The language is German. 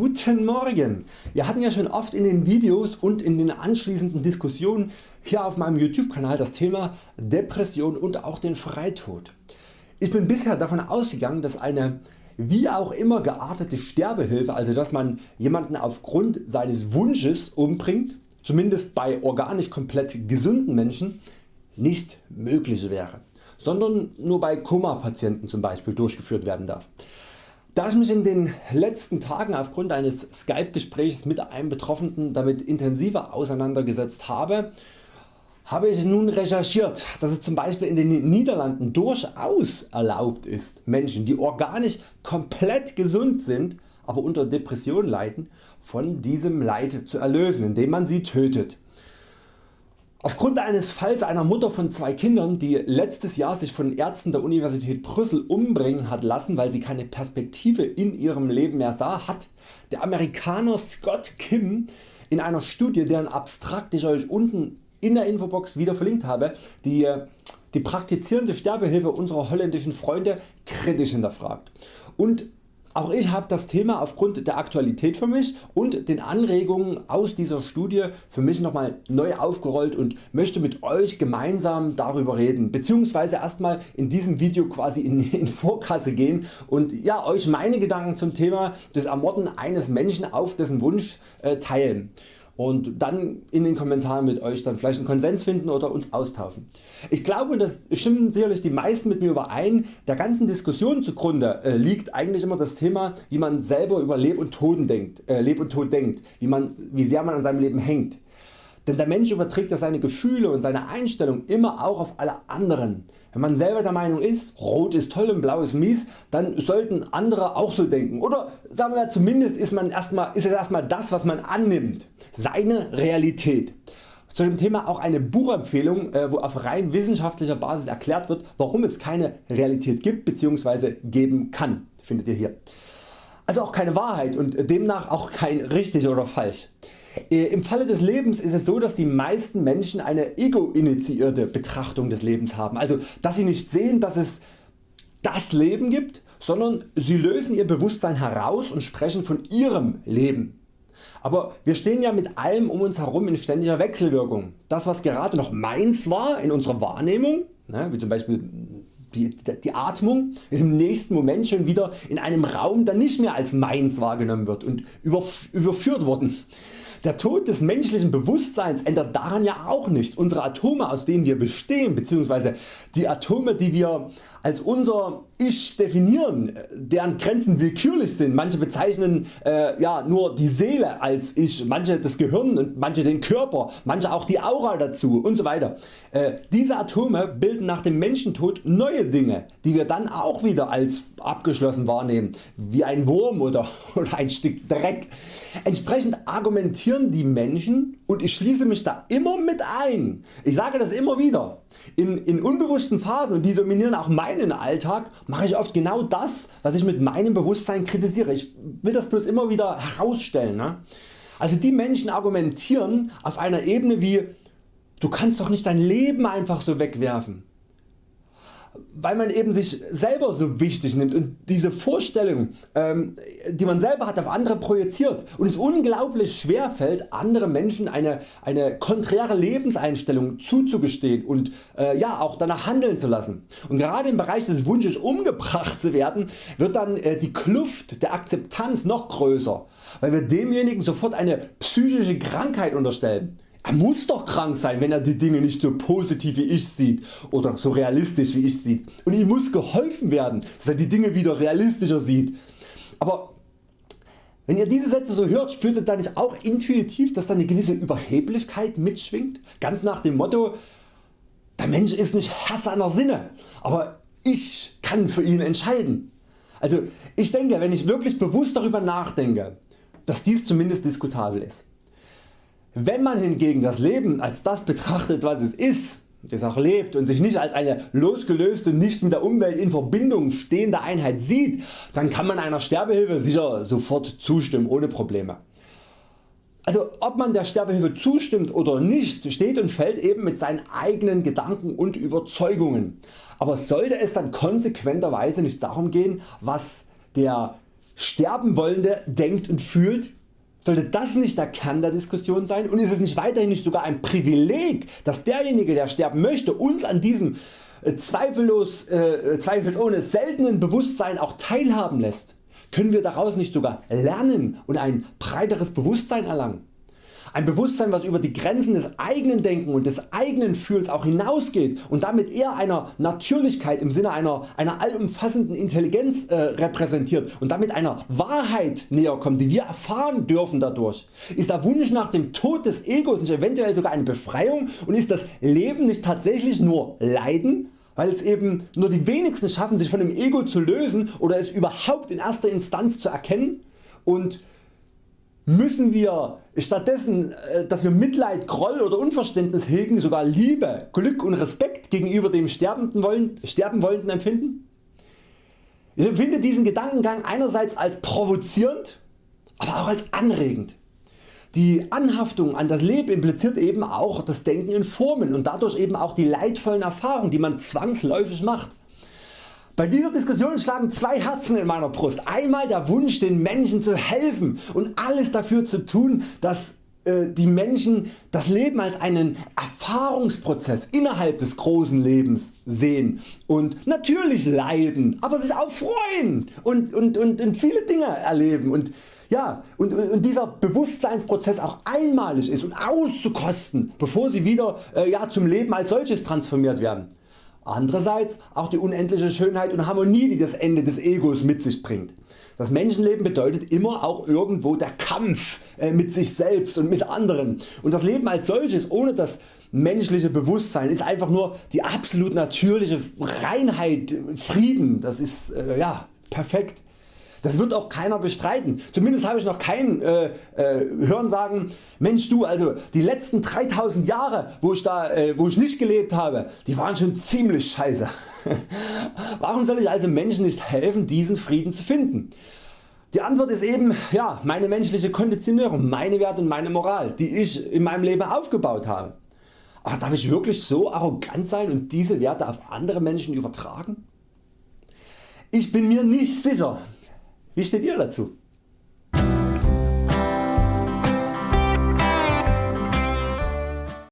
Guten Morgen! Wir hatten ja schon oft in den Videos und in den anschließenden Diskussionen hier auf meinem YouTube Kanal das Thema Depression und auch den Freitod. Ich bin bisher davon ausgegangen dass eine wie auch immer geartete Sterbehilfe, also dass man jemanden aufgrund seines Wunsches umbringt, zumindest bei organisch komplett gesunden Menschen, nicht möglich wäre, sondern nur bei Koma Patienten zum Beispiel durchgeführt werden darf. Da ich mich in den letzten Tagen aufgrund eines Skype Gesprächs mit einem Betroffenen damit intensiver auseinandergesetzt habe, habe ich nun recherchiert, dass es zum Beispiel in den Niederlanden durchaus erlaubt ist Menschen die organisch komplett gesund sind, aber unter Depression leiden, von diesem Leid zu erlösen indem man sie tötet. Aufgrund eines Falls einer Mutter von zwei Kindern die letztes Jahr sich von Ärzten der Universität Brüssel umbringen hat lassen weil sie keine Perspektive in ihrem Leben mehr sah, hat der Amerikaner Scott Kim in einer Studie deren Abstrakt ich Euch unten in der Infobox wieder verlinkt habe die, die praktizierende Sterbehilfe unserer holländischen Freunde kritisch hinterfragt. Und auch ich habe das Thema aufgrund der Aktualität für mich und den Anregungen aus dieser Studie für mich nochmal neu aufgerollt und möchte mit Euch gemeinsam darüber reden bzw. erstmal in diesem Video quasi in, in Vorkasse gehen und ja, Euch meine Gedanken zum Thema des Ermorden eines Menschen auf dessen Wunsch äh, teilen und dann in den Kommentaren mit Euch dann vielleicht einen Konsens finden oder uns austauschen. Ich glaube das stimmen sicherlich die meisten mit mir überein, der ganzen Diskussion zugrunde äh, liegt eigentlich immer das Thema wie man selber über Leb und, Tod denkt, äh, Leb und Tod denkt, wie, man, wie sehr man an seinem Leben hängt. Denn der Mensch überträgt ja seine Gefühle und seine Einstellung immer auch auf alle anderen. Wenn man selber der Meinung ist, Rot ist toll und Blau ist mies, dann sollten andere auch so denken. Oder sagen wir zumindest ist, man erstmal, ist es erstmal das was man annimmt, seine Realität. Zu dem Thema auch eine Buchempfehlung äh, wo auf rein wissenschaftlicher Basis erklärt wird warum es keine Realität gibt bzw. geben kann, findet ihr hier. Also auch keine Wahrheit und demnach auch kein richtig oder falsch. Äh, Im Falle des Lebens ist es so dass die meisten Menschen eine ego-initiierte Betrachtung des Lebens haben, also dass sie nicht sehen dass es das Leben gibt, sondern sie lösen ihr Bewusstsein heraus und sprechen von ihrem Leben. Aber wir stehen ja mit allem um uns herum in ständiger Wechselwirkung. Das was gerade noch meins war in unserer Wahrnehmung, ne, wie zum Beispiel die, die Atmung ist im nächsten Moment schon wieder in einem Raum der nicht mehr als meins wahrgenommen wird und überführt worden. Der Tod des menschlichen Bewusstseins ändert daran ja auch nichts. Unsere Atome aus denen wir bestehen bzw. die Atome die wir als unser Ich definieren, deren Grenzen willkürlich sind. Manche bezeichnen äh, ja, nur die Seele als Ich, manche das Gehirn und manche den Körper, manche auch die Aura dazu und so weiter. Äh, diese Atome bilden nach dem Menschentod neue Dinge, die wir dann auch wieder als abgeschlossen wahrnehmen, wie ein Wurm oder, oder ein Stück Dreck. Entsprechend argumentieren die Menschen und ich schließe mich da immer mit ein. Ich sage das immer wieder. In, in unbewussten Phasen die dominieren auch meinen Alltag mache ich oft genau das was ich mit meinem Bewusstsein kritisiere. Ich will das bloß immer wieder herausstellen. Ne? Also die Menschen argumentieren auf einer Ebene wie du kannst doch nicht dein Leben einfach so wegwerfen weil man eben sich selber so wichtig nimmt und diese Vorstellung ähm, die man selber hat auf andere projiziert und es unglaublich schwer fällt andere Menschen eine, eine konträre Lebenseinstellung zuzugestehen und äh, ja, auch danach handeln zu lassen. Und gerade im Bereich des Wunsches umgebracht zu werden wird dann äh, die Kluft der Akzeptanz noch größer, weil wir demjenigen sofort eine psychische Krankheit unterstellen. Er muss doch krank sein wenn er die Dinge nicht so positiv wie ich sieht oder so realistisch wie ich sieht und ihm muss geholfen werden dass er die Dinge wieder realistischer sieht. Aber wenn ihr diese Sätze so hört spürt ihr dann nicht auch intuitiv dass da eine gewisse Überheblichkeit mitschwingt, ganz nach dem Motto der Mensch ist nicht Herr seiner Sinne, aber ich kann für ihn entscheiden. Also ich denke wenn ich wirklich bewusst darüber nachdenke dass dies zumindest diskutabel ist. Wenn man hingegen das Leben als das betrachtet was es ist, das auch lebt und sich nicht als eine losgelöste, nicht mit der Umwelt in Verbindung stehende Einheit sieht, dann kann man einer Sterbehilfe sicher sofort zustimmen ohne Probleme. Also ob man der Sterbehilfe zustimmt oder nicht steht und fällt eben mit seinen eigenen Gedanken und Überzeugungen. Aber sollte es dann konsequenterweise nicht darum gehen was der sterben wollende denkt und fühlt? Sollte das nicht der Kern der Diskussion sein und ist es nicht weiterhin nicht sogar ein Privileg dass derjenige der sterben möchte uns an diesem äh, zweifellos, äh, zweifelsohne seltenen Bewusstsein auch teilhaben lässt? Können wir daraus nicht sogar lernen und ein breiteres Bewusstsein erlangen? Ein Bewusstsein was über die Grenzen des eigenen Denken und des eigenen Fühlens auch hinausgeht und damit eher einer Natürlichkeit im Sinne einer, einer allumfassenden Intelligenz äh, repräsentiert und damit einer Wahrheit näher kommt die wir erfahren dürfen dadurch. Ist der Wunsch nach dem Tod des Egos nicht eventuell sogar eine Befreiung und ist das Leben nicht tatsächlich nur Leiden? weil es eben nur die wenigsten schaffen sich von dem Ego zu lösen oder es überhaupt in erster Instanz zu erkennen und müssen wir stattdessen äh, dass wir Mitleid, Groll oder Unverständnis hegen sogar Liebe, Glück und Respekt gegenüber dem Sterbenden wollen, Sterben wollenden empfinden? Ich empfinde diesen Gedankengang einerseits als provozierend, aber auch als anregend. Die Anhaftung an das Leben impliziert eben auch das Denken in Formen und dadurch eben auch die leidvollen Erfahrungen die man zwangsläufig macht. Bei dieser Diskussion schlagen zwei Herzen in meiner Brust. Einmal der Wunsch den Menschen zu helfen und alles dafür zu tun dass äh, die Menschen das Leben als einen Erfahrungsprozess innerhalb des großen Lebens sehen und natürlich leiden, aber sich auch freuen und, und, und, und viele Dinge erleben und ja, und, und dieser Bewusstseinsprozess auch einmalig ist und auszukosten bevor sie wieder äh, ja, zum Leben als solches transformiert werden. Andererseits auch die unendliche Schönheit und Harmonie die das Ende des Egos mit sich bringt. Das Menschenleben bedeutet immer auch irgendwo der Kampf äh, mit sich selbst und mit anderen und das Leben als solches ohne das menschliche Bewusstsein ist einfach nur die absolut natürliche Reinheit, Frieden, das ist äh, ja, perfekt. Das wird auch keiner bestreiten. Zumindest habe ich noch keinen äh, äh, hören sagen, Mensch du also die letzten 3000 Jahre wo ich, da, äh, wo ich nicht gelebt habe, die waren schon ziemlich scheiße. Warum soll ich also Menschen nicht helfen diesen Frieden zu finden? Die Antwort ist eben ja, meine menschliche Konditionierung, meine Werte und meine Moral die ich in meinem Leben aufgebaut habe. Aber darf ich wirklich so arrogant sein und diese Werte auf andere Menschen übertragen? Ich bin mir nicht sicher, wie steht ihr dazu?